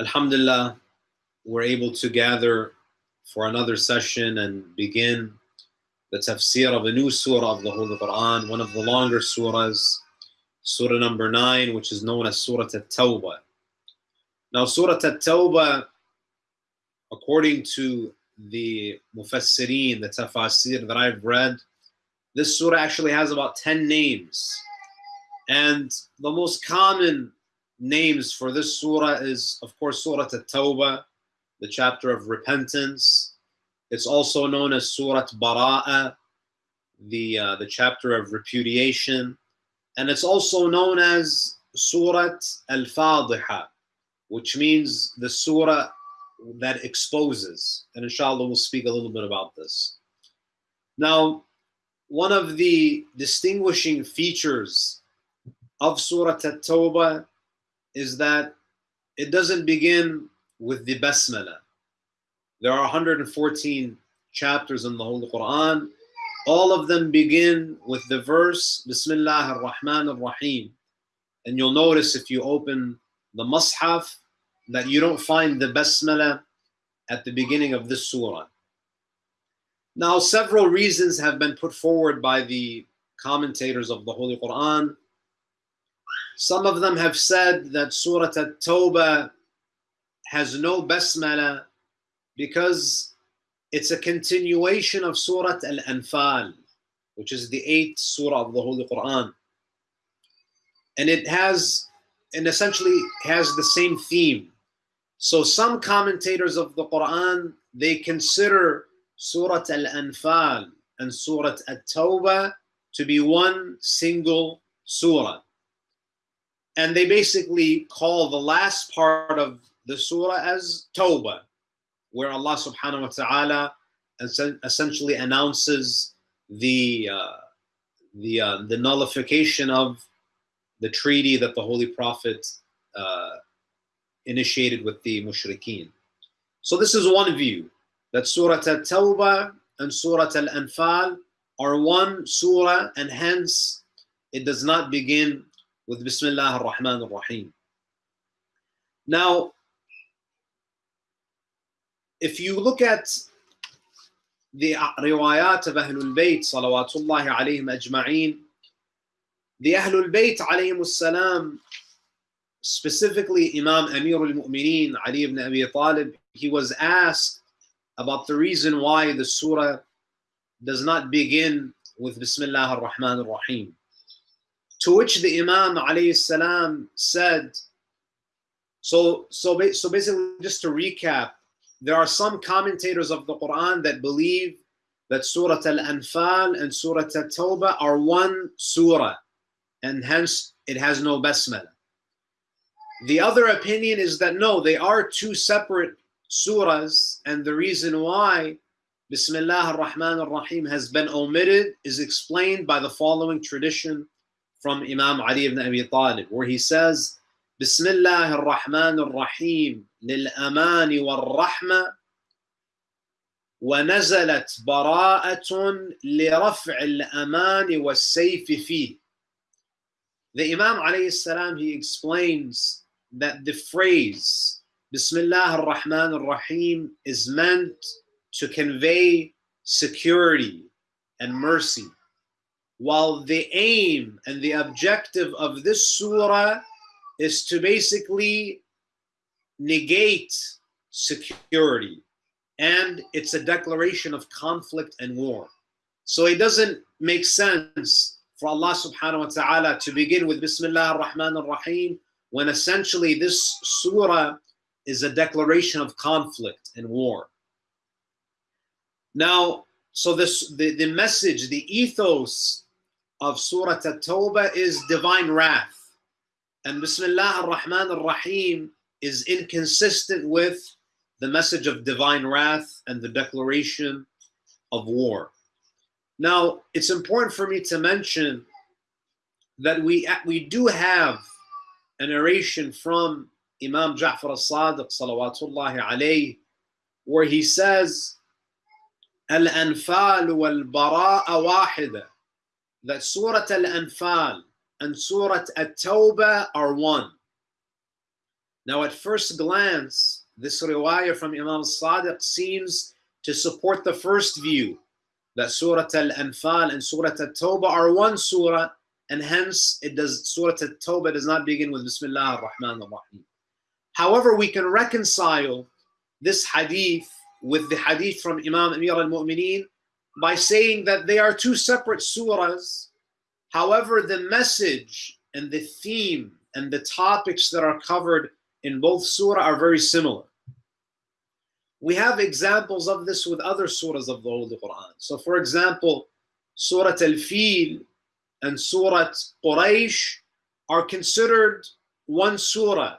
Alhamdulillah, we're able to gather for another session and begin the tafsir of a new surah of the Holy Quran, one of the longer surahs, surah number 9, which is known as Surah At-Tawbah. Now, Surah At-Tawbah, according to the Mufassirin, the tafsir that I've read, this surah actually has about 10 names. And the most common names for this surah is, of course, Surah At-Tawbah, the chapter of repentance. It's also known as Surah Bara'a, the, uh, the chapter of repudiation. And it's also known as Surah Al-Fadiha, which means the surah that exposes. And inshallah, we'll speak a little bit about this. Now, one of the distinguishing features of Surah At-Tawbah is that it doesn't begin with the Basmala. There are 114 chapters in the Holy Quran. All of them begin with the verse Bismillah ar-Rahman ar-Rahim. And you'll notice if you open the Mus'haf that you don't find the Basmala at the beginning of this surah. Now, several reasons have been put forward by the commentators of the Holy Quran some of them have said that Surah At-Tawbah has no basmala because it's a continuation of Surah Al-Anfal, which is the eighth surah of the Holy Quran. And it has, and essentially has the same theme. So some commentators of the Quran, they consider Surah Al-Anfal and Surah At-Tawbah to be one single surah and they basically call the last part of the surah as Tawbah, where Allah subhanahu wa ta'ala essentially announces the uh, the uh, the nullification of the treaty that the Holy Prophet uh, initiated with the mushrikeen. So this is one view that Surah At-Tawbah and Surah Al-Anfal are one surah and hence it does not begin with Bismillah ar-Rahman ar-Rahim. Now, if you look at the riwayat of Ahlul Bayt, salawatullahi alayhim ajma'een, the Ahlul Bayt alayhim salam, specifically Imam Amir al-Mu'mineen, Ali ibn Abi Talib, he was asked about the reason why the surah does not begin with Bismillah ar-Rahman ar-Rahim. To which the Imam alayhi said, so, so, so basically just to recap, there are some commentators of the Quran that believe that Surah Al-Anfal and Surah At-Tawbah are one surah and hence it has no basmala. The other opinion is that no, they are two separate surahs and the reason why Bismillah ar-Rahman ar-Rahim has been omitted is explained by the following tradition from Imam Ali ibn Abi Talib, where he says, Bismillah ar-Rahman ar-Rahim lil-amani wal-rahma ونزلت براءة لرفع الأمان والسيف فيه. The Imam alayhi salam, he explains that the phrase Bismillah ar-Rahman ar-Rahim is meant to convey security and mercy while the aim and the objective of this surah is to basically negate security and it's a declaration of conflict and war. So it doesn't make sense for Allah subhanahu wa ta'ala to begin with Bismillah ar-Rahman ar-Rahim when essentially this surah is a declaration of conflict and war. Now, so this the, the message, the ethos of Surah At-Tawbah is divine wrath. And Bismillah ar-Rahman ar-Rahim is inconsistent with the message of divine wrath and the declaration of war. Now, it's important for me to mention that we, we do have a narration from Imam Ja'far al-Sadiq salawatullahi alayhi where he says, Al-anfal wal-bara'a wahida that Surah Al-Anfal and Surah At-Tawbah are one. Now, at first glance, this riwayah from Imam Sadiq seems to support the first view that Surah Al-Anfal and Surah At-Tawbah are one surah, and hence it does Surah At-Tawbah does not begin with Bismillah ar-Rahman ar-Rahim. However, we can reconcile this hadith with the hadith from Imam Amir al-Mu'mineen by saying that they are two separate surahs. However, the message and the theme and the topics that are covered in both surah are very similar. We have examples of this with other surahs of the Holy Quran. So, for example, Surah Al Fil and Surah Quraysh are considered one surah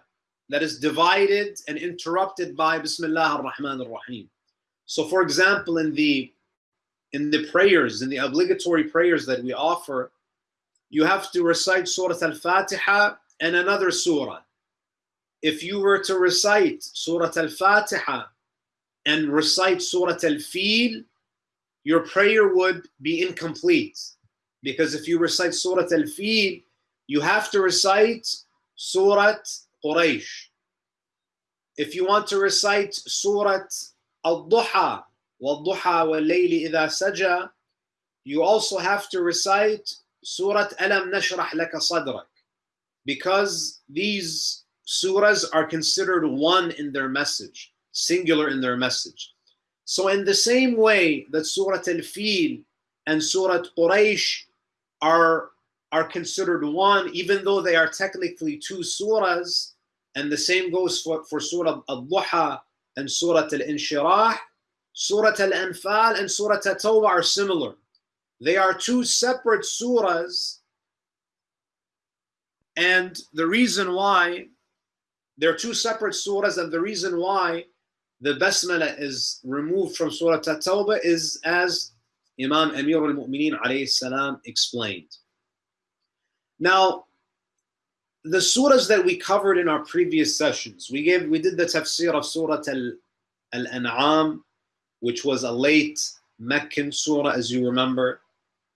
that is divided and interrupted by Bismillah ar-Rahman ar-Rahim. So, for example, in the in the prayers, in the obligatory prayers that we offer, you have to recite Surah Al-Fatiha and another surah. If you were to recite Surah Al-Fatiha and recite Surah Al-Fil, your prayer would be incomplete. Because if you recite Surah Al-Fil, you have to recite Surah Quraysh. If you want to recite Surah Al-Duha, وَالضُّحَى وَاللَّيْلِ إِذَا سَجَى You also have to recite Surah Alam Nashrah Laka Sadrak because these surahs are considered one in their message, singular in their message. So in the same way that Surah Al-Fil and Surah Quraysh are, are considered one, even though they are technically two surahs, and the same goes for, for Surah Al-Duha and Surah Al-Inshirah, Surah Al-Anfal and Surah At-Tawbah are similar. They are two separate surahs and the reason why they're two separate surahs and the reason why the basmala is removed from Surah At-Tawbah is as Imam Amir al-Mu'mineen alayhi salam explained. Now, the surahs that we covered in our previous sessions, we gave we did the tafsir of Surah Al-An'am which was a late Meccan surah, as you remember.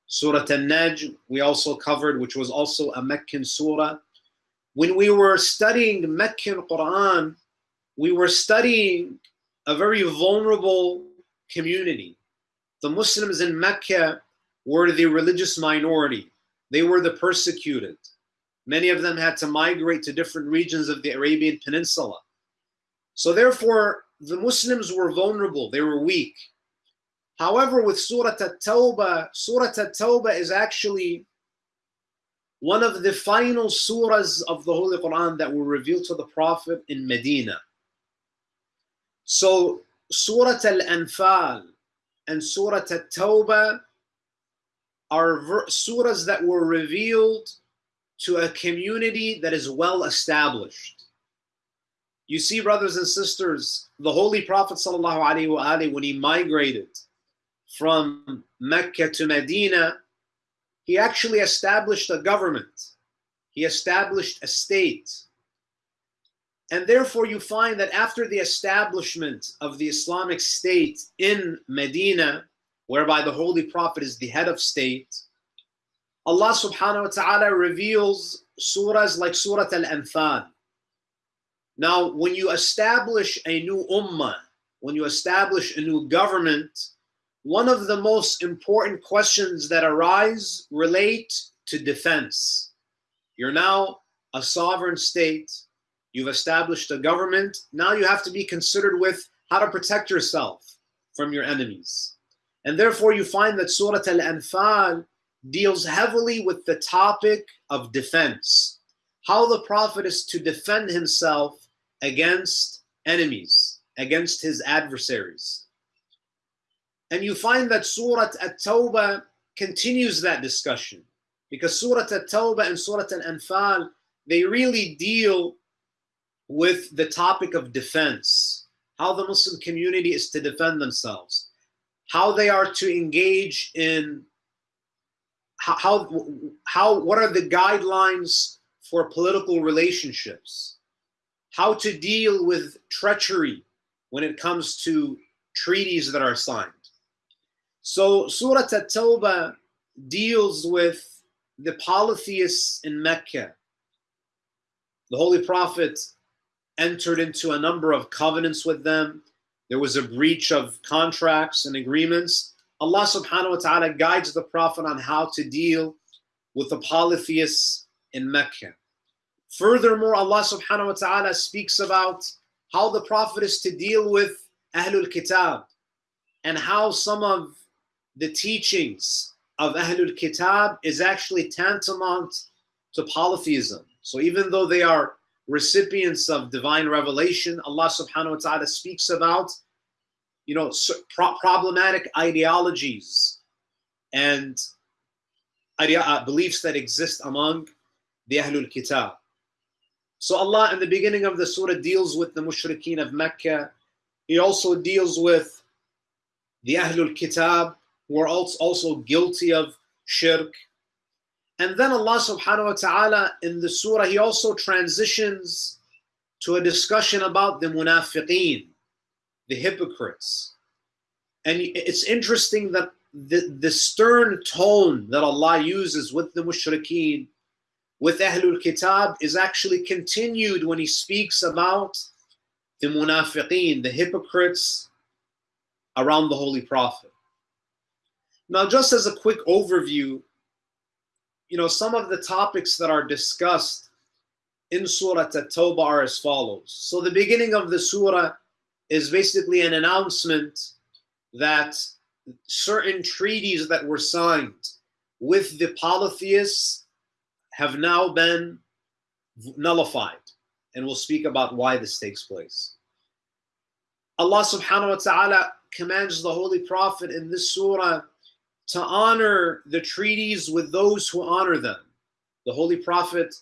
Surah An-Najm, we also covered, which was also a Meccan surah. When we were studying Meccan Quran, we were studying a very vulnerable community. The Muslims in Mecca were the religious minority. They were the persecuted. Many of them had to migrate to different regions of the Arabian Peninsula. So therefore, the Muslims were vulnerable, they were weak. However, with Surah At-Tawbah, Surah At-Tawbah is actually one of the final surahs of the Holy Quran that were revealed to the Prophet in Medina. So Surah Al-Anfal and Surah At-Tawbah are surahs that were revealed to a community that is well established. You see, brothers and sisters, the Holy Prophet ﷺ, when he migrated from Mecca to Medina, he actually established a government. He established a state. And therefore, you find that after the establishment of the Islamic State in Medina, whereby the Holy Prophet is the head of state, Allah subhanahu wa ta'ala reveals surahs like Surah Al Anfal. Now, when you establish a new ummah, when you establish a new government, one of the most important questions that arise relate to defense. You're now a sovereign state, you've established a government, now you have to be considered with how to protect yourself from your enemies. And therefore, you find that Surah Al Anfal deals heavily with the topic of defense, how the Prophet is to defend himself against enemies, against his adversaries. And you find that Surah At-Tawbah continues that discussion because Surah At-Tawbah and Surah Al-Anfal, they really deal with the topic of defense, how the Muslim community is to defend themselves, how they are to engage in how, how, how what are the guidelines for political relationships how to deal with treachery when it comes to treaties that are signed. So Surah At-Tawbah deals with the polytheists in Mecca. The Holy Prophet entered into a number of covenants with them. There was a breach of contracts and agreements. Allah subhanahu wa ta'ala guides the Prophet on how to deal with the polytheists in Mecca. Furthermore, Allah subhanahu wa ta'ala speaks about how the Prophet is to deal with Ahlul Kitab and how some of the teachings of Ahlul Kitab is actually tantamount to polytheism. So even though they are recipients of divine revelation, Allah subhanahu wa ta'ala speaks about you know pro- problematic ideologies and idea, uh, beliefs that exist among the Ahlul Kitab. So Allah in the beginning of the surah deals with the mushrikeen of Mecca. He also deals with the Ahlul Kitab who are also guilty of shirk. And then Allah subhanahu wa ta'ala in the surah, he also transitions to a discussion about the munafiqeen, the hypocrites. And it's interesting that the, the stern tone that Allah uses with the mushrikeen, with Ahlul Kitab, is actually continued when He speaks about the munafiqeen, the hypocrites around the Holy Prophet. Now, just as a quick overview, you know, some of the topics that are discussed in Surah At-Tawbah are as follows. So the beginning of the surah is basically an announcement that certain treaties that were signed with the polytheists have now been nullified. And we'll speak about why this takes place. Allah subhanahu wa ta'ala commands the Holy Prophet in this surah to honor the treaties with those who honor them. The Holy Prophet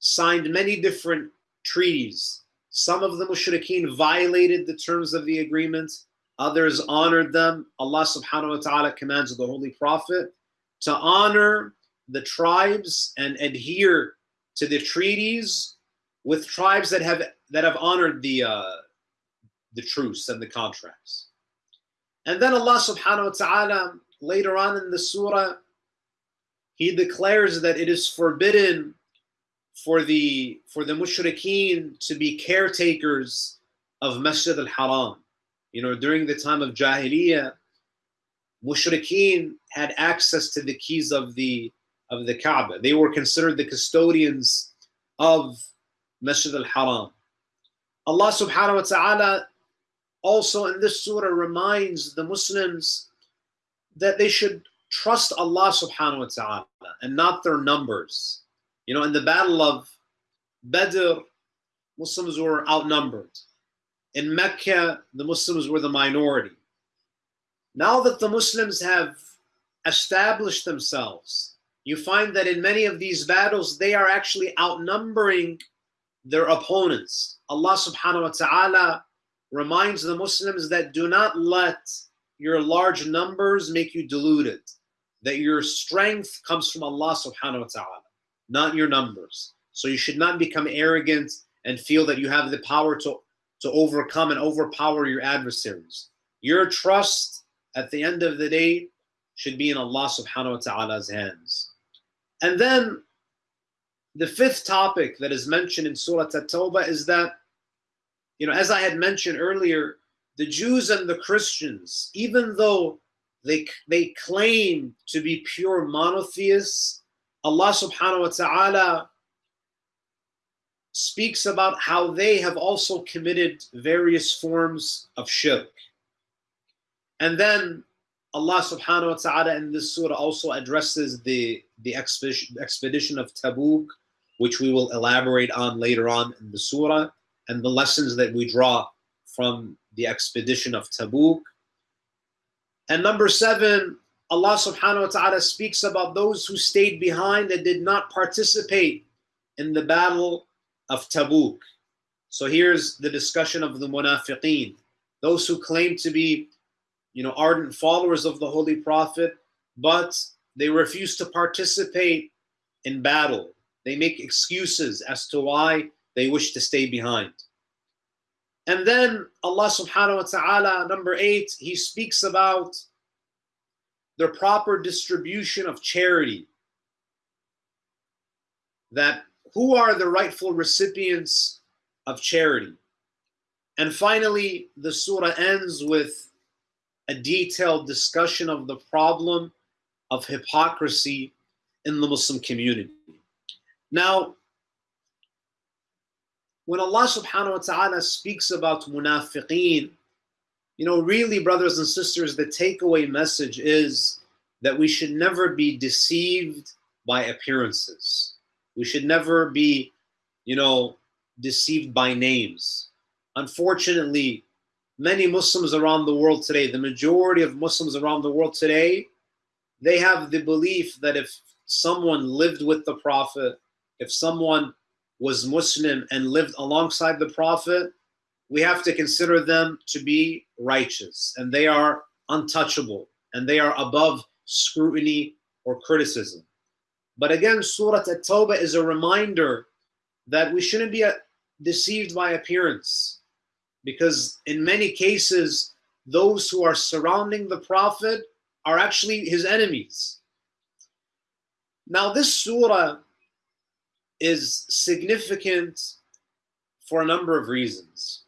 signed many different treaties. Some of the mushrikeen violated the terms of the agreement, others honored them. Allah subhanahu wa ta'ala commands the Holy Prophet to honor the tribes and adhere to the treaties with tribes that have that have honored the uh, the truce and the contracts. And then Allah subhanahu wa ta'ala later on in the surah, he declares that it is forbidden for the for the mushrikeen to be caretakers of Masjid al-Haram. You know, during the time of Jahiliyyah, mushrikeen had access to the keys of the of the Kaaba. They were considered the custodians of Masjid al-Haram. Allah subhanahu wa ta'ala also in this surah reminds the Muslims that they should trust Allah subhanahu wa ta'ala and not their numbers. You know, in the battle of Badr, Muslims were outnumbered. In Mecca, the Muslims were the minority. Now that the Muslims have established themselves, you find that in many of these battles, they are actually outnumbering their opponents. Allah subhanahu wa ta'ala reminds the Muslims that do not let your large numbers make you deluded. That your strength comes from Allah subhanahu wa ta'ala, not your numbers. So you should not become arrogant and feel that you have the power to, to overcome and overpower your adversaries. Your trust at the end of the day should be in Allah subhanahu wa ta'ala's hands. And then the fifth topic that is mentioned in Surah At-Tawbah is that, you know, as I had mentioned earlier, the Jews and the Christians, even though they, they claim to be pure monotheists, Allah subhanahu wa ta'ala speaks about how they have also committed various forms of shirk. And then Allah subhanahu wa ta'ala in this surah also addresses the, the expedition, of Tabuk, which we will elaborate on later on in the surah, and the lessons that we draw from the expedition of Tabuk. And number seven, Allah subhanahu wa ta'ala speaks about those who stayed behind and did not participate in the battle of Tabuk. So here's the discussion of the munafiqeen, those who claim to be, you know, ardent followers of the Holy Prophet, but they refuse to participate in battle. They make excuses as to why they wish to stay behind. And then Allah subhanahu wa ta'ala, number eight, He speaks about the proper distribution of charity. That who are the rightful recipients of charity. And finally, the surah ends with a detailed discussion of the problem of hypocrisy in the Muslim community. Now, when Allah subhanahu wa ta'ala speaks about munafiqeen, you know, really, brothers and sisters, the takeaway message is that we should never be deceived by appearances. We should never be, you know, deceived by names. Unfortunately, many Muslims around the world today, the majority of Muslims around the world today, they have the belief that if someone lived with the Prophet, if someone was Muslim and lived alongside the Prophet, we have to consider them to be righteous and they are untouchable and they are above scrutiny or criticism. But again, Surah At-Tawbah is a reminder that we shouldn't be uh, deceived by appearance because in many cases, those who are surrounding the Prophet are actually his enemies. Now, this surah is significant for a number of reasons.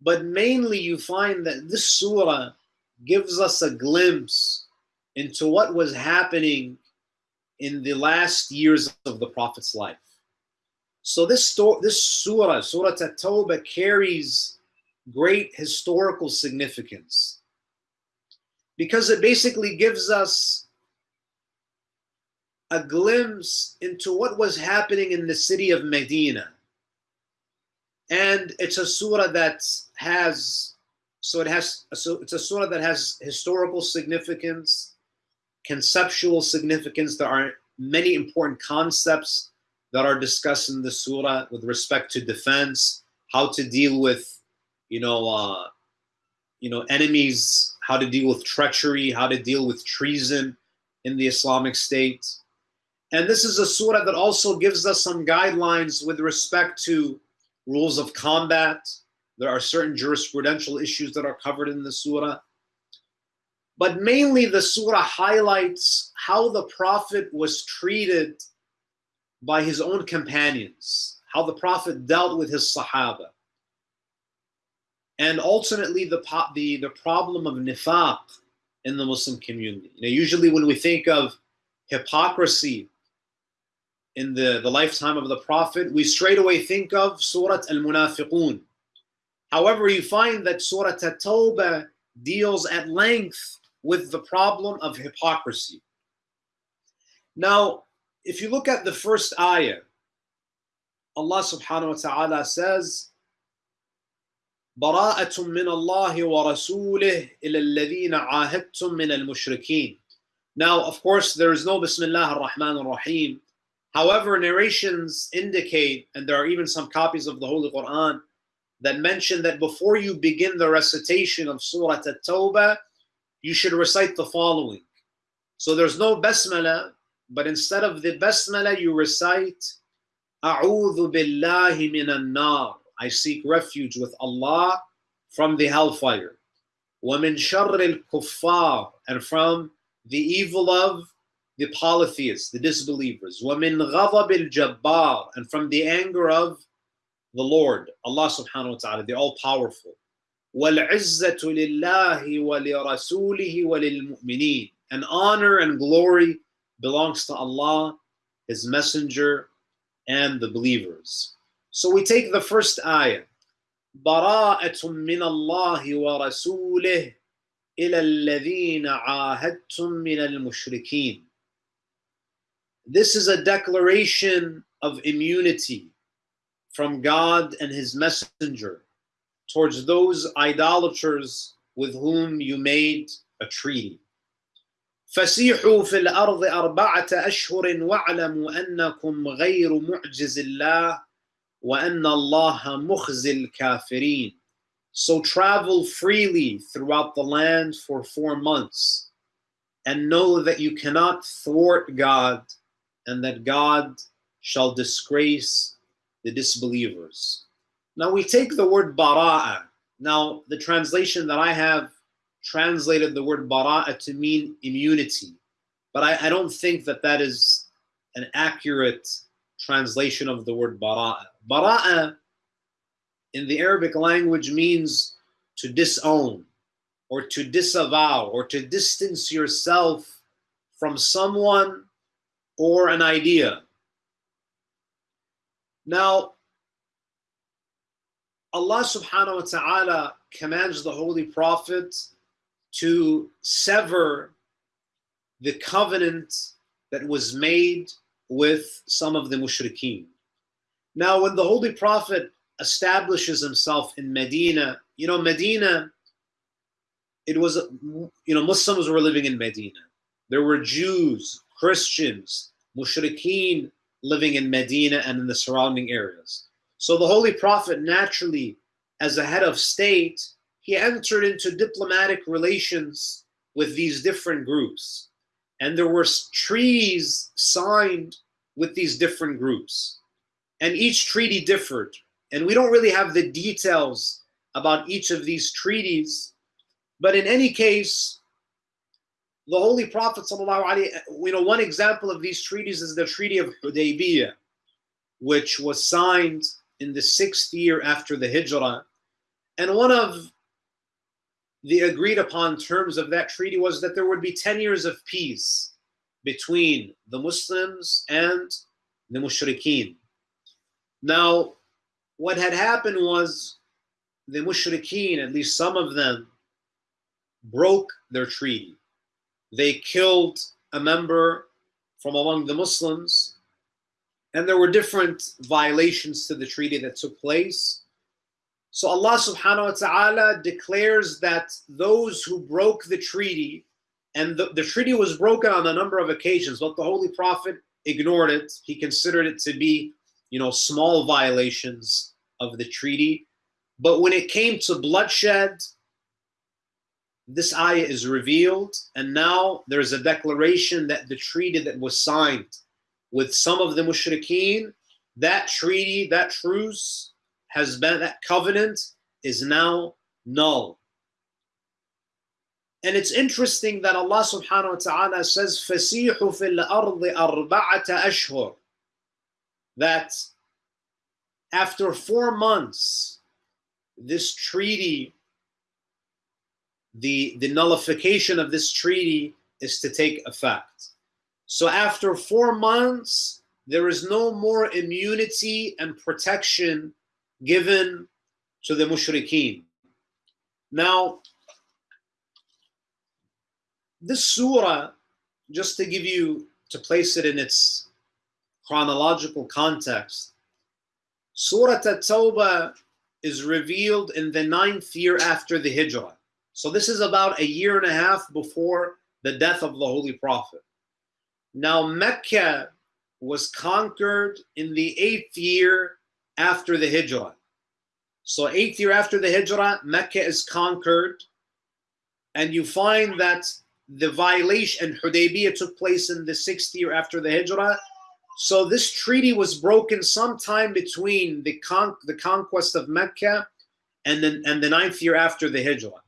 But mainly, you find that this surah gives us a glimpse into what was happening in the last years of the Prophet's life. So this this surah, Surah At-Tawbah, carries great historical significance because it basically gives us a glimpse into what was happening in the city of Medina. And it's a surah that has, so it has, so it's a surah that has historical significance, conceptual significance. There are many important concepts that are discussed in the surah with respect to defense, how to deal with, you know, uh, you know, enemies, how to deal with treachery, how to deal with treason in the Islamic State. And this is a surah that also gives us some guidelines with respect to rules of combat. There are certain jurisprudential issues that are covered in the surah. But mainly, the surah highlights how the Prophet was treated by his own companions, how the Prophet dealt with his Sahaba. And ultimately, the, the, the problem of nifaq in the Muslim community. Know, usually, when we think of hypocrisy in the, the lifetime of the Prophet, we straight away think of Surah Al Munafiqun. However, you find that Surah At Tawbah deals at length with the problem of hypocrisy. Now, if you look at the first ayah, Allah subhanahu wa ta'ala says, براءة من الله ورسوله إلى الذين عاهدتم من المشركين. Now, of course, there is no Bismillah ar-Rahman ar-Rahim However, narrations indicate, and there are even some copies of the Holy Quran that mention that before you begin the recitation of Surah At-Tawbah, you should recite the following. So there's no basmala, but instead of the basmala, you recite A'udhu billahi minan nar. I seek refuge with Allah from the hellfire. وَمِن شَرِّ الْكُفَّارِ And from the evil of the polytheists, the disbelievers. وَمِن غَضَبِ الْجَبَّارِ And from the anger of the Lord, Allah subhanahu wa ta'ala, the all-powerful. وَالْعِزَّةُ لِلَّهِ وَلِرَسُولِهِ وَلِلْمُؤْمِنِينَ And honor and glory belongs to Allah, His Messenger, and the believers. So we take the first ayah. براءة من الله ورسوله إلى الذين عاهدتم من المشركين. This is a declaration of immunity from God and His Messenger towards those idolaters with whom you made a treaty. فسيحوا في الأرض أربعة أشهر واعلموا أنكم غير معجز الله وأن الله مخزي الكافرين. So travel freely throughout the land for four months and know that you cannot thwart God and that God shall disgrace the disbelievers. Now we take the word bara'a. Now the translation that I have translated the word bara'a to mean immunity, but I, I don't think that that is an accurate translation of the word bara'a. Bara'a in the Arabic language means to disown or to disavow or to distance yourself from someone or an idea. Now, Allah subhanahu wa ta'ala commands the Holy Prophet to sever the covenant that was made with some of the mushrikeen. Now, when the Holy Prophet establishes himself in Medina, you know, Medina, it was, you know, Muslims were living in Medina. There were Jews, Christians, mushrikeen living in Medina and in the surrounding areas. So the Holy Prophet naturally, as a head of state, he entered into diplomatic relations with these different groups. And there were trees signed with these different groups. And each treaty differed. And we don't really have the details about each of these treaties. But in any case, the Holy Prophet, you know, one example of these treaties is the Treaty of Hudaybiyah, which was signed in the sixth year after the Hijrah. And one of the agreed upon terms of that treaty was that there would be 10 years of peace between the Muslims and the Mushrikeen. Now, what had happened was the Mushrikeen, at least some of them, broke their treaty. They killed a member from among the Muslims, and there were different violations to the treaty that took place. So Allah subhanahu wa ta'ala declares that those who broke the treaty, and the, the treaty was broken on a number of occasions, but the Holy Prophet ignored it. He considered it to be, you know, small violations of the treaty. But when it came to bloodshed, this ayah is revealed, and now there's a declaration that the treaty that was signed with some of the mushrikeen, that treaty, that truce, has been, that covenant is now null. And it's interesting that Allah subhanahu wa ta'ala says, فَسِيحُ فِي الْأَرْضِ أَرْبَعَةَ أَشْهُرٍ That after four months, this treaty, the, the nullification of this treaty is to take effect. So after four months, there is no more immunity and protection given to the mushrikeen. Now, this surah, just to give you, to place it in its chronological context, Surah At-Tawbah is revealed in the ninth year after the Hijrah. So this is about a year and a half before the death of the Holy Prophet. Now Mecca was conquered in the eighth year after the Hijrah. So eighth year after the Hijrah, Mecca is conquered, and you find that the violation and Hudaybiyah took place in the sixth year after the Hijrah. So this treaty was broken sometime between the con- the conquest of Mecca and then and the ninth year after the Hijrah.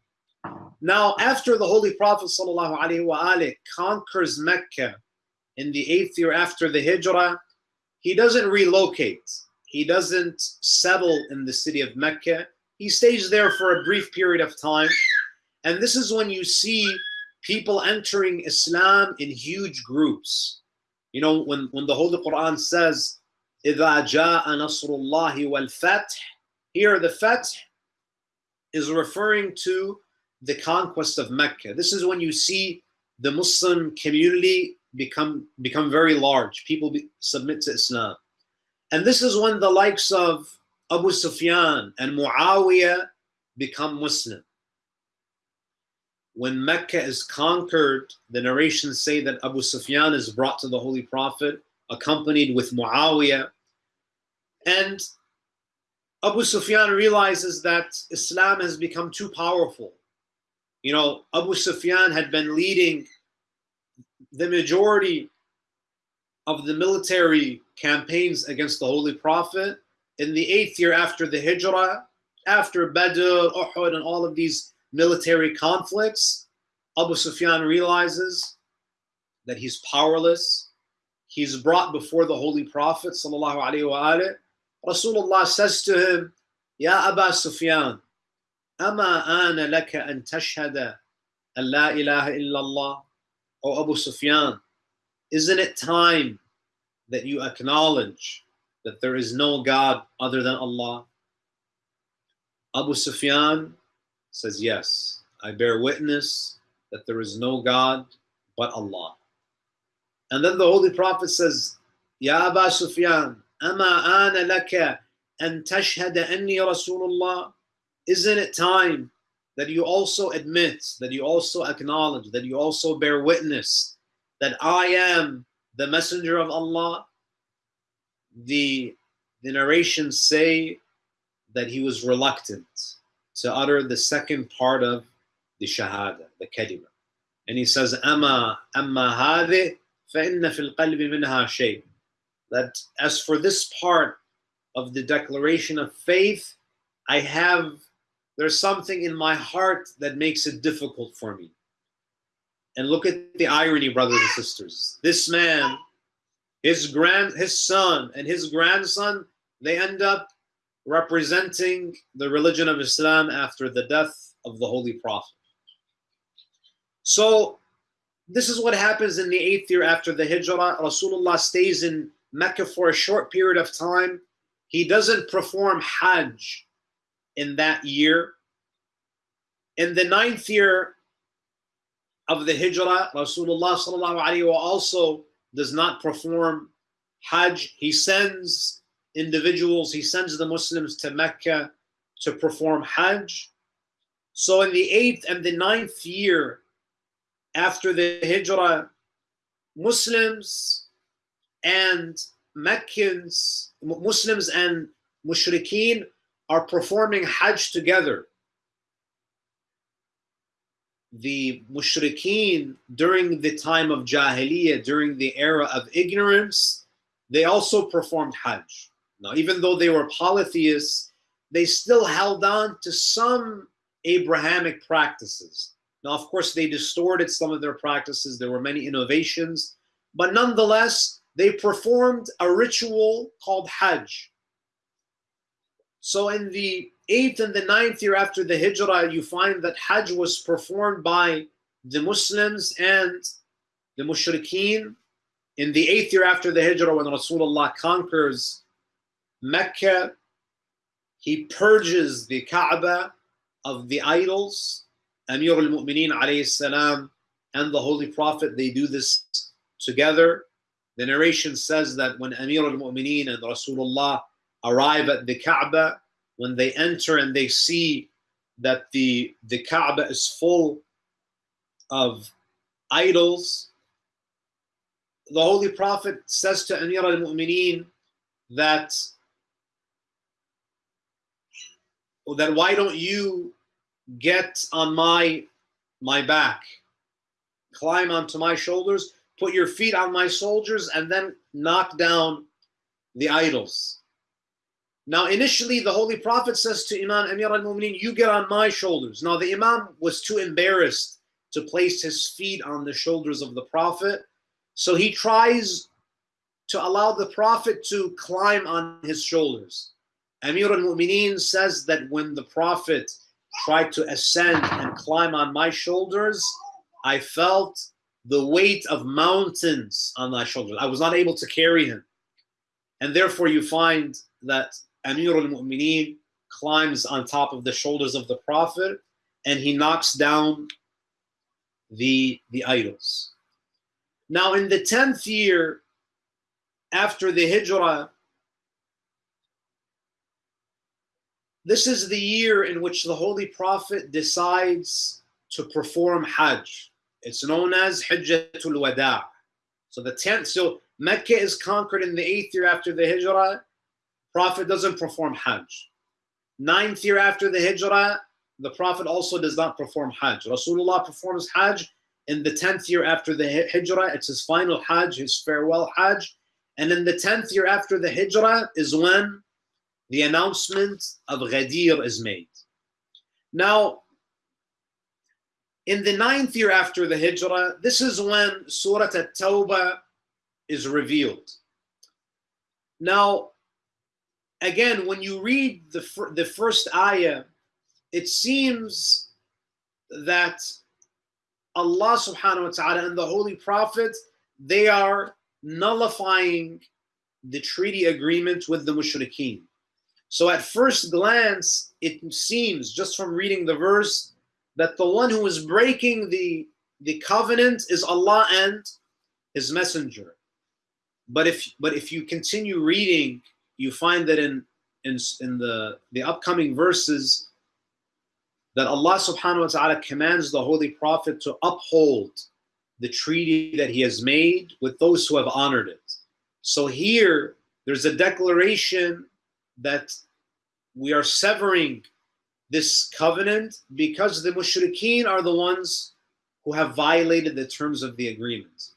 Now, after the Holy Prophet ﷺ conquers Mecca in the eighth year after the Hijrah, he doesn't relocate he doesn't settle in the city of Mecca. He stays there for a brief period of time. And this is when you see people entering Islam in huge groups. You know, when, when the Holy Quran says, إِذَا جَاءَ نَصْرُ اللَّهِ وَالْفَتْحِ Here, the Fath is referring to the conquest of Mecca. This is when you see the Muslim community become become very large. People be, submit to Islam. And this is when the likes of Abu Sufyan and Muawiyah become Muslim. When Mecca is conquered, the narrations say that Abu Sufyan is brought to the Holy Prophet, accompanied with Muawiyah. And Abu Sufyan realizes that Islam has become too powerful. You know, Abu Sufyan had been leading the majority of the military campaigns against the Holy Prophet. In the eighth year after the Hijrah, after Badr, Uhud, and all of these military conflicts, Abu Sufyan realizes that he's powerless. He's brought before the Holy Prophet sallallahu alaihi. Rasulullah says to him, "Ya Abu Sufyan, ama ana laka an tashhada an la ilaha illallah?" O Abu Sufyan, isn't it time that you acknowledge that there is no God other than Allah? Abu Sufyan says, Yes, I bear witness that there is no God but Allah. And then the Holy Prophet says, Ya Abu Sufyan, Ama ana laka an tashhada anni Rasulullah? Isn't it time that you also admit, that you also acknowledge, that you also bear witness that I am the messenger of Allah? The, the narrations say that he was reluctant to utter the second part of the shahada, the kalima. And he says, أما أما هذه فإن في القلب منها شيء. That as for this part of the declaration of faith, I have there's something in my heart that makes it difficult for me. And look at the irony, brothers and sisters. This man, his grand his son and his grandson, they end up representing the religion of Islam after the death of the Holy Prophet. So this is what happens in the eighth year after the Hijrah. Rasulullah stays in Mecca for a short period of time. He doesn't perform Hajj in that year. In the ninth year of the Hijrah, Rasulullah also does not perform Hajj. He sends individuals, he sends the Muslims to Mecca to perform Hajj. So in the eighth and the ninth year after the Hijrah, Muslims and Meccans, Muslims and Mushrikeen are performing Hajj together. The Mushrikeen during the time of Jahiliyyah, during the era of ignorance, they also performed Hajj. Now, even though they were polytheists, they still held on to some Abrahamic practices. Now, of course, they distorted some of their practices. There were many innovations, but nonetheless, they performed a ritual called Hajj. So in the eighth and the ninth year after the Hijrah, you find that Hajj was performed by the Muslims and the Mushrikeen. In the eighth year after the Hijrah, when Rasulullah conquers Mecca, he purges the Kaaba of the idols. Amir al-Mu'mineen alayhi and the Holy Prophet, they do this together. The narration says that when Amir al-Mu'mineen and Rasulullah arrive at the Kaaba, when they enter and they see that the, the Kaaba is full of idols, the Holy Prophet says to Amir al Mu'mineen that, that why don't you get on my, my back, climb onto my shoulders, put your feet on my soldiers, and then knock down the idols. Now, initially, the Holy Prophet says to Imam Amir al Mu'mineen, You get on my shoulders. Now, the Imam was too embarrassed to place his feet on the shoulders of the Prophet. So he tries to allow the Prophet to climb on his shoulders. Amir al Mu'mineen says that when the Prophet tried to ascend and climb on my shoulders, I felt the weight of mountains on my shoulders. I was not able to carry him. And therefore, you find that Amir al-Mu'mineen climbs on top of the shoulders of the Prophet and he knocks down the, the idols. Now in the 10th year after the Hijrah, this is the year in which the Holy Prophet decides to perform Hajj. It's known as Hajjatul Wada. So the 10th, so Mecca is conquered in the 8th year after the Hijrah Prophet doesn't perform Hajj. Ninth year after the Hijrah, the Prophet also does not perform Hajj. Rasulullah performs Hajj in the 10th year after the Hijrah. It's his final Hajj, his farewell Hajj. And in the 10th year after the Hijrah is when the announcement of Ghadir is made. Now, in the ninth year after the Hijrah, this is when Surah At-Tawbah is revealed. Now, again, when you read the, the first ayah, it seems that Allah subhanahu wa ta'ala and the Holy Prophet, they are nullifying the treaty agreement with the mushrikeen. So at first glance, it seems just from reading the verse that the one who is breaking the, the covenant is Allah and his messenger. But if but if you continue reading, you find that in in, in the, the upcoming verses that Allah subhanahu wa ta'ala commands the Holy Prophet to uphold the treaty that he has made with those who have honored it. So here there's a declaration that we are severing this covenant because the mushrikeen are the ones who have violated the terms of the agreement.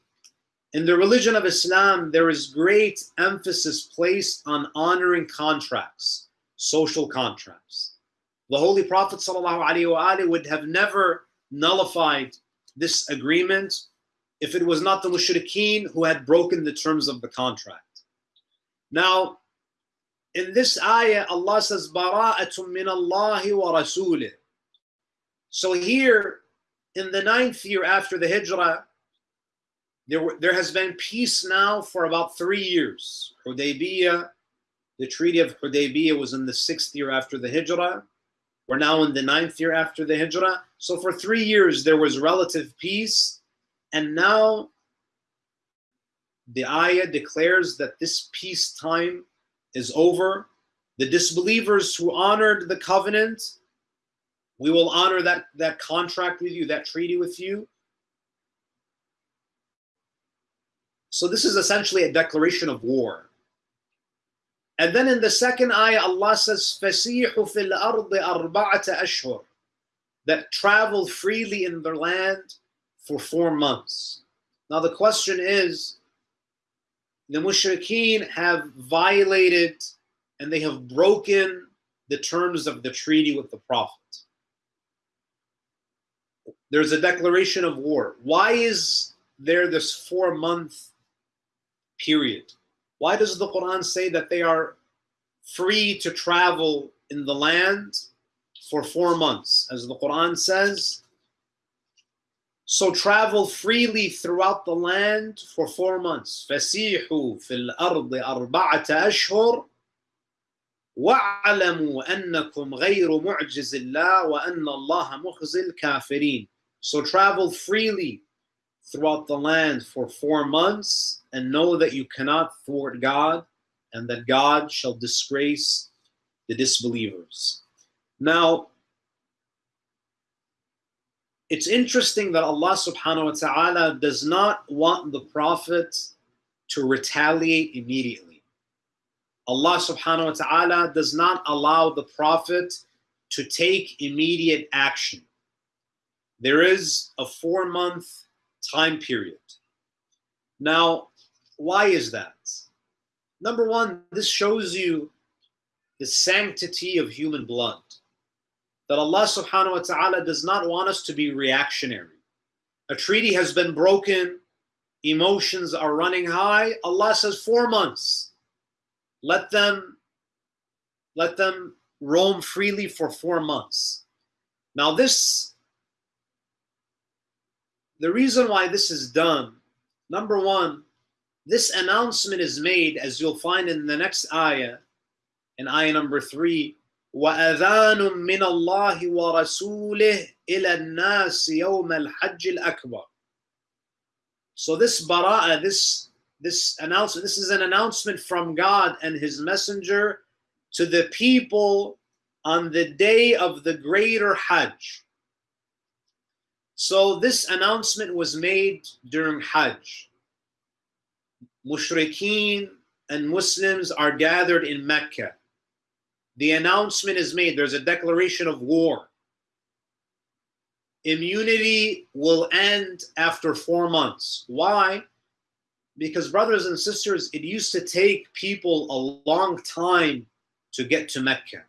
In the religion of Islam, there is great emphasis placed on honoring contracts, social contracts. The Holy Prophet ﷺ would have never nullified this agreement if it was not the mushrikeen who had broken the terms of the contract. Now, in this ayah, Allah says, Bara'atum min Allahi wa rasulih. So here, in the ninth year after the hijrah, there, were, there has been peace now for about three years. Hudaybiyah, the Treaty of Hudaybiyah was in the sixth year after the Hijrah. We're now in the ninth year after the Hijrah. So for three years there was relative peace. And now the ayah declares that this peace time is over. The disbelievers who honored the covenant, we will honor that, that contract with you, that treaty with you. So this is essentially a declaration of war. And then in the second ayah, Allah says, فَسِيحُ فِي الْأَرْضِ أَرْبَعَةَ أَشْهُرٍ That travel freely in their land for four months. Now the question is, the mushrikeen have violated and they have broken the terms of the treaty with the Prophet. There's a declaration of war. Why is there this four month period? Why does the Quran say that they are free to travel in the land for four months? As the Quran says, so travel freely throughout the land for four months. فَسِيحُوا فِي الْأَرْضِ أَرْبَعَةَ أَشْهُرٍ أَنَّكُمْ غَيْرُ مُعْجِزِ اللَّهِ وَأَنَّ اللَّهَ الْكَافِرِينَ So travel freely throughout the land for four months and know that you cannot thwart God and that God shall disgrace the disbelievers. Now, it's interesting that Allah subhanahu wa ta'ala does not want the Prophet to retaliate immediately. Allah subhanahu wa ta'ala does not allow the Prophet to take immediate action. There is a four month time period. Now, why is that? Number one, this shows you the sanctity of human blood. That Allah subhanahu wa ta'ala does not want us to be reactionary. A treaty has been broken, emotions are running high. Allah says four months. Let them let them roam freely for four months. Now, this the reason why this is done, number one, this announcement is made, as you'll find in the next ayah, in ayah number three, وَأَذَانٌ مِّنَ اللَّهِ وَرَسُولِهِ إِلَى النَّاسِ يَوْمَ الْحَجِّ الْأَكْبَرِ So this bara'a, this, this announcement, this is an announcement from God and His Messenger to the people on the day of the greater Hajj. So this announcement was made during Hajj. Mushrikeen and Muslims are gathered in Mecca. The announcement is made. There's a declaration of war. Immunity will end after four months. Why? Because, brothers and sisters, it used to take people a long time to get to Mecca.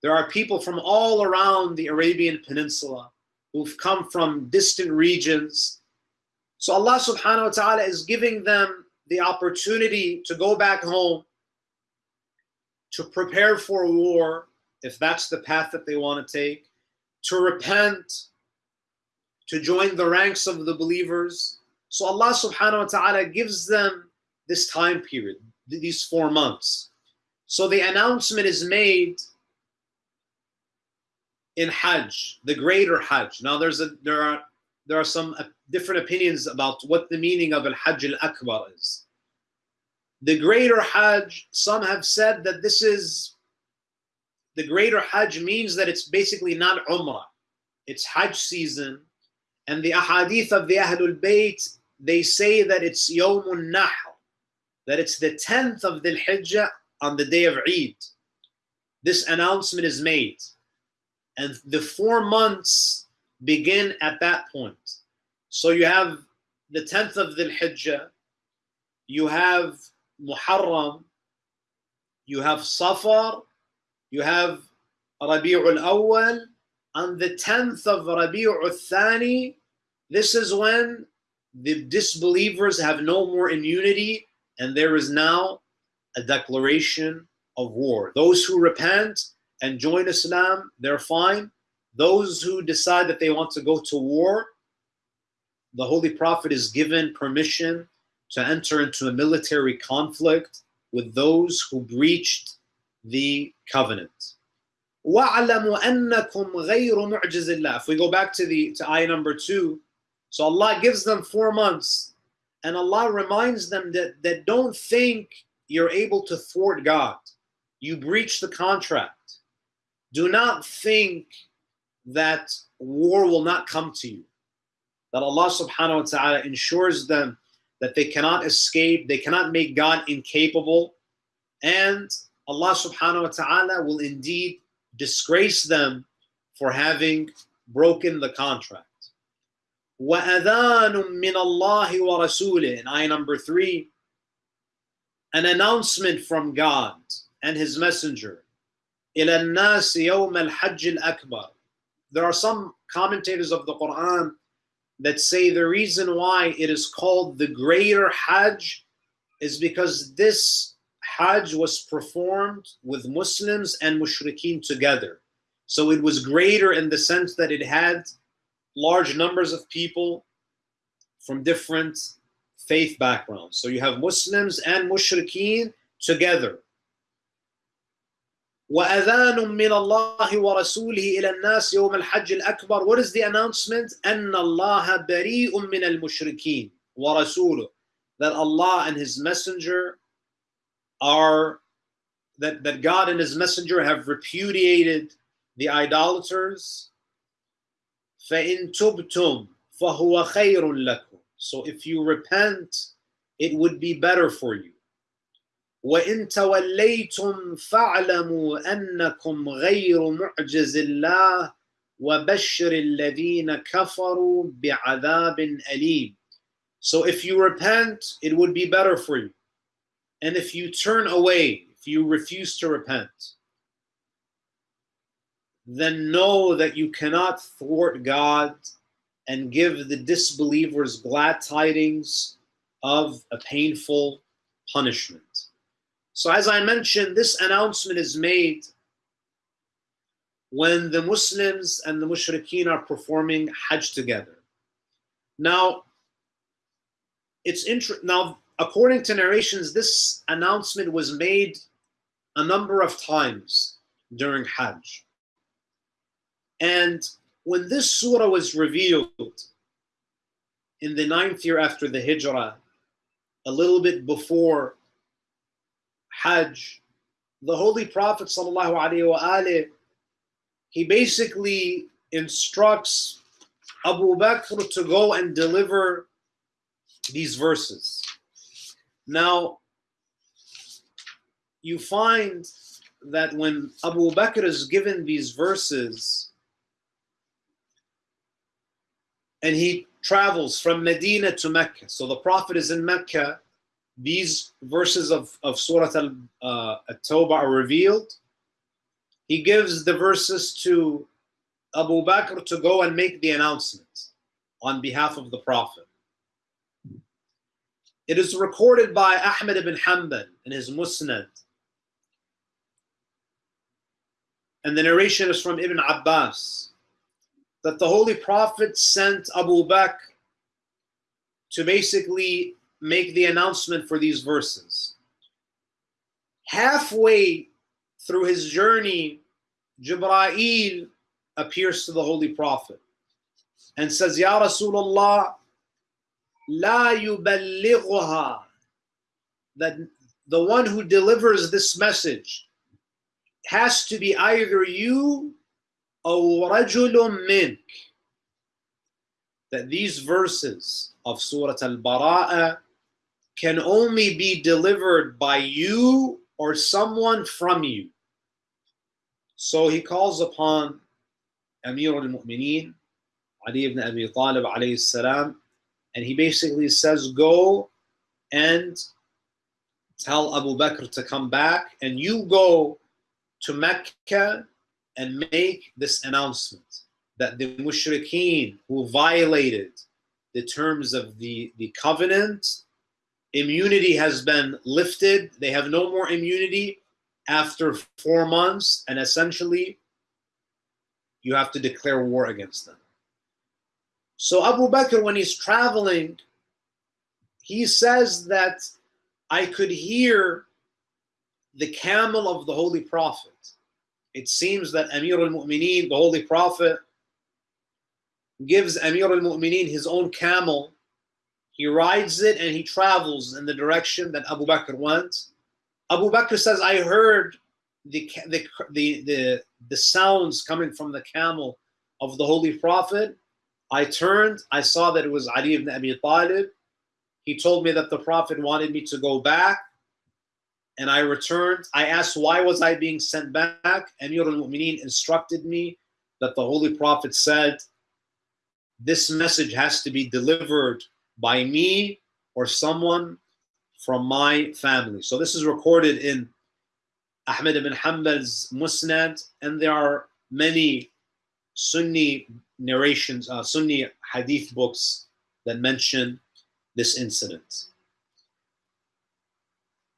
There are people from all around the Arabian Peninsula who've come from distant regions. So Allah subhanahu wa ta'ala is giving them the opportunity to go back home, to prepare for war, if that's the path that they want to take, to repent, to join the ranks of the believers. So Allah subhanahu wa ta'ala gives them this time period, these four months. So the announcement is made in Hajj, the greater Hajj. Now there's a there are there are some uh, different opinions about what the meaning of al Hajj al Akbar is. The greater Hajj, some have said that this is the greater Hajj means that it's basically not Umrah, it's Hajj season. And the ahadith of the Ahlul Bayt, they say that it's Yawmun Nahr, that it's the 10th of the Hijjah on the day of Eid. This announcement is made. And the four months begin at that point. So you have the 10th of the Hijjah, you have Muharram, you have Safar, you have Rabi'ul Awwal, on the 10th of Rabi'ul Thani, this is when the disbelievers have no more immunity and there is now a declaration of war. Those who repent and join Islam, they're fine. Those who decide that they want to go to war, the Holy Prophet is given permission to enter into a military conflict with those who breached the covenant. If we go back to the to ayah number two, so Allah gives them four months, and Allah reminds them that, that don't think you're able to thwart God. You breach the contract Do not think that war will not come to you. That Allah subhanahu wa ta'ala ensures them that they cannot escape, they cannot make God incapable, and Allah subhanahu wa ta'ala will indeed disgrace them for having broken the contract. وَأَذَانٌ مِّنَ اللَّهِ وَرَسُولِهِ In ayah number three, an announcement from God and His Messenger. إِلَى النَّاسِ يَوْمَ الْحَجِّ الْأَكْبَرِ There are some commentators of the Quran that say the reason why it is called the greater Hajj is because this Hajj was performed with Muslims and Mushrikeen together. So it was greater in the sense that it had large numbers of people from different faith backgrounds. So you have Muslims and Mushrikeen together. وأذان من الله ورسوله إلى الناس يوم الحج الأكبر What is the announcement? أن الله بريء من المشركين ورسوله That Allah and His Messenger are that, that God and His Messenger have repudiated the idolaters فَإِن تُبْتُمْ فَهُوَ خَيْرٌ لَكُمْ So if you repent, it would be better for you. وَإِن تَوَلَّيْتُمْ فَاعْلَمُوا أَنَّكُمْ غَيْرُ مُعْجِزِ اللَّهِ وَبَشِّرِ الَّذِينَ كَفَرُوا بِعَذَابٍ أَلِيمٍ So if you repent, it would be better for you. And if you turn away, if you refuse to repent, then know that you cannot thwart God and give the disbelievers glad tidings of a painful punishment. So, as I mentioned, this announcement is made when the Muslims and the Mushrikeen are performing Hajj together. Now, it's inter- now according to narrations, this announcement was made a number of times during Hajj. And when this surah was revealed in the ninth year after the Hijrah, a little bit before Hajj, the Holy Prophet sallallahu alaihi wasallam, he basically instructs Abu Bakr to go and deliver these verses. Now, you find that when Abu Bakr is given these verses and he travels from Medina to Mecca, so the Prophet is in Mecca these verses of, of Surah Al uh, are revealed. He gives the verses to Abu Bakr to go and make the announcement on behalf of the Prophet. It is recorded by Ahmed ibn Hanbal in his Musnad and the narration is from Ibn Abbas, that the Holy Prophet sent Abu Bakr to basically make the announcement for these verses. Halfway through his journey, Jibra'il appears to the Holy Prophet and says, Ya Rasulullah, la yuballighuha, that the one who delivers this message has to be either you or rajulun mink. That these verses of Surah Al-Bara'a can only be delivered by you or someone from you. So he calls upon Amir al-Mu'mineen, Ali ibn Abi Talib alayhi salam, and he basically says, go and tell Abu Bakr to come back and you go to Mecca and make this announcement that the mushrikeen who violated the terms of the, the covenant, immunity has been lifted. They have no more immunity after four months, and essentially, you have to declare war against them. So Abu Bakr, when he's traveling, he says that I could hear the camel of the Holy Prophet. It seems that Amir al-Mu'mineen, the Holy Prophet, gives Amir al-Mu'mineen his own camel. He rides it and he travels in the direction that Abu Bakr wants. Abu Bakr says, I heard the, the, the, the, the sounds coming from the camel of the Holy Prophet. I turned, I saw that it was Ali ibn Abi Talib. He told me that the Prophet wanted me to go back and I returned. I asked, why was I being sent back? Amir al-Mu'mineen instructed me that the Holy Prophet said, this message has to be delivered by me or someone from my family. So this is recorded in Ahmed ibn Hanbal's Musnad, and there are many Sunni narrations, uh, Sunni hadith books that mention this incident.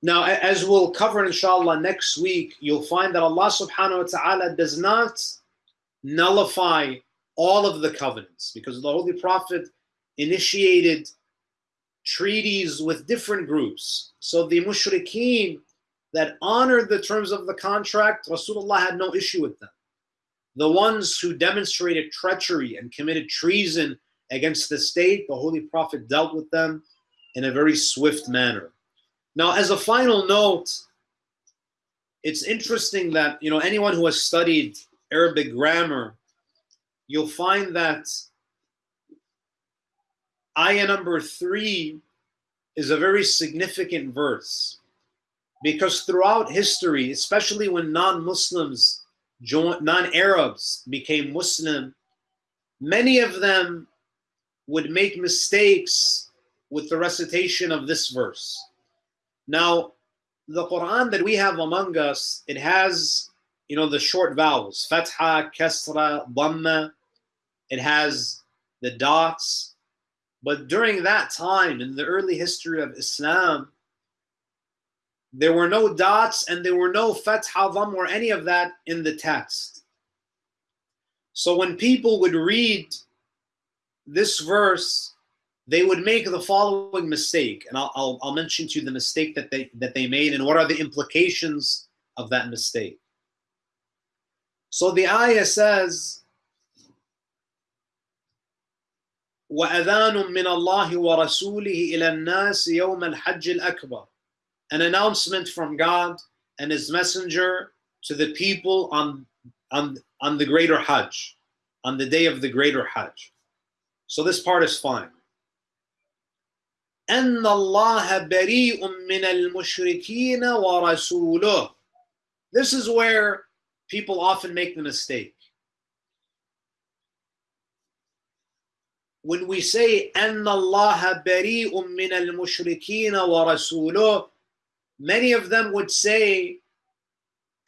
Now, as we'll cover inshallah next week, you'll find that Allah subhanahu wa ta'ala does not nullify all of the covenants because the Holy Prophet initiated treaties with different groups. So the mushrikeen that honored the terms of the contract, Rasulullah had no issue with them. The ones who demonstrated treachery and committed treason against the state, the Holy Prophet dealt with them in a very swift manner. Now, as a final note, it's interesting that you know anyone who has studied Arabic grammar, you'll find that ayah number three is a very significant verse because throughout history, especially when non-Muslims, non-Arabs became Muslim, many of them would make mistakes with the recitation of this verse. Now, the Quran that we have among us, it has, you know, the short vowels, fatha, kasra, dhamma. It has the dots. But during that time, in the early history of Islam, there were no dots and there were no fatha, dhamm, or any of that in the text. So when people would read this verse, they would make the following mistake, and I'll, I'll, I'll, mention to you the mistake that they that they made and what are the implications of that mistake. So the ayah says, وأذان من الله ورسوله إلى الناس يوم الحج الأكبر an announcement from God and His Messenger to the people on on on the greater Hajj, on the day of the greater Hajj. So this part is fine. أن الله بريء من المشركين ورسوله. This is where people often make the mistake. When we say أن الله بريء من المشركين ورسوله, many of them would say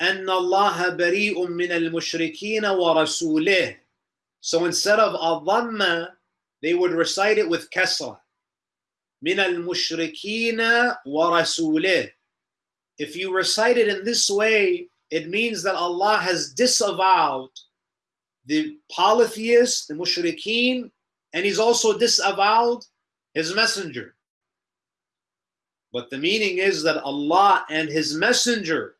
أن الله بريء من المشركين ورسوله. So instead of a they would recite it with kasra. من المشركين ورسوله. If you recite it in this way, it means that Allah has disavowed the polytheists, the mushrikeen, and He's also disavowed His messenger. But the meaning is that Allah and His messenger,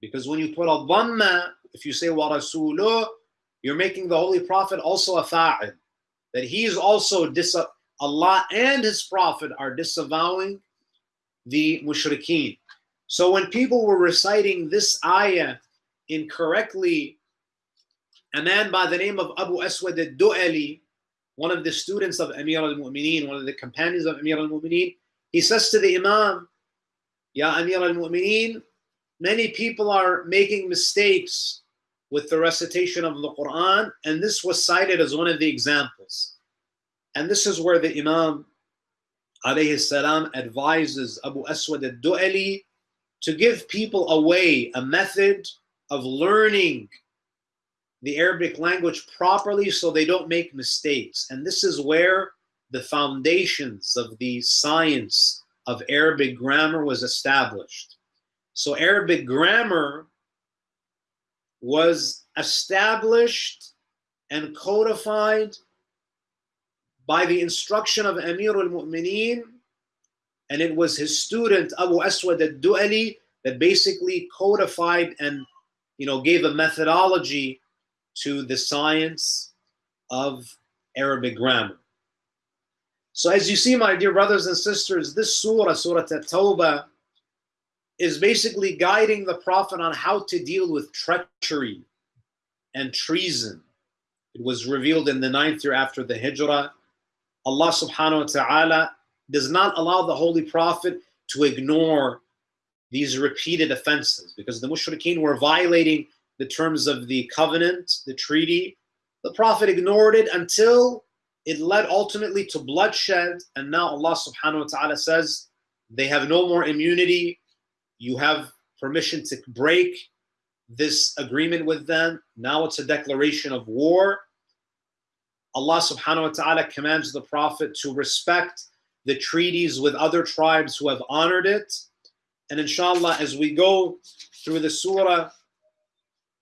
because when you put a dhamma, if you say wa rasuluh, you're making the Holy Prophet also a fa'il. That he is also dis Allah and His Prophet are disavowing the mushrikeen. So when people were reciting this ayah incorrectly, a man by the name of Abu Aswad al-Du'ali, one of the students of Amir al-Mu'mineen, one of the companions of Amir al-Mu'mineen, he says to the Imam, Ya Amir al-Mu'mineen, many people are making mistakes with the recitation of the Quran, and this was cited as one of the examples. And this is where the Imam alayhi salam advises Abu Aswad al-Du'ali to give people a way, a method of learning the Arabic language properly so they don't make mistakes. And this is where the foundations of the science of Arabic grammar was established. So Arabic grammar was established and codified by the instruction of Amir al-Mu'mineen and it was his student Abu Aswad al-Du'ali that basically codified and you know gave a methodology to the science of Arabic grammar. So as you see, my dear brothers and sisters, this surah, Surah At-Tawbah, is basically guiding the Prophet on how to deal with treachery and treason. It was revealed in the ninth year after the Hijrah. Allah subhanahu wa ta'ala does not allow the Holy Prophet to ignore these repeated offenses because the mushrikeen were violating the terms of the covenant, the treaty. The Prophet ignored it until it led ultimately to bloodshed. And now Allah subhanahu wa ta'ala says they have no more immunity. You have permission to break this agreement with them. Now it's a declaration of war. Allah subhanahu wa ta'ala commands the Prophet to respect the treaties with other tribes who have honored it. And inshallah, as we go through the surah,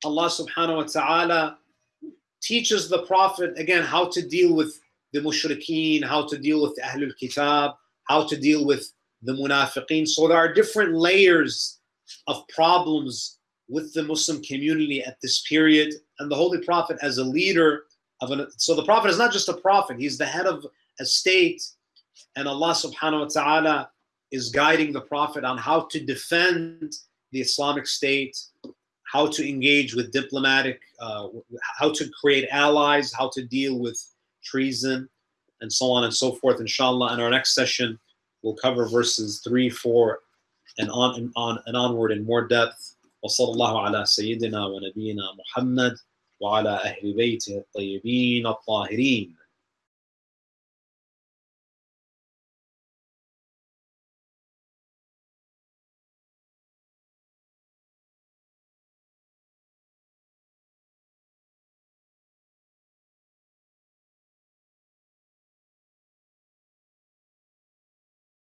Allah subhanahu wa ta'ala teaches the Prophet again how to deal with the mushrikeen, how to deal with the Ahlul Kitab, how to deal with the munafiqeen. So there are different layers of problems with the Muslim community at this period. And the Holy Prophet as a leader of an so the Prophet is not just a prophet, he's the head of a state and Allah subhanahu wa ta'ala is guiding the Prophet on how to defend the Islamic State, how to engage with diplomatic, uh, how to create allies, how to deal with treason, and so on and so forth. Inshallah, in our next session, we'll cover verses 3, 4, and on and on and onward in more depth. وصلى الله على سيدنا ونبينا محمد وعلى أهل بيته الطيبين الطاهرين